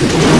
you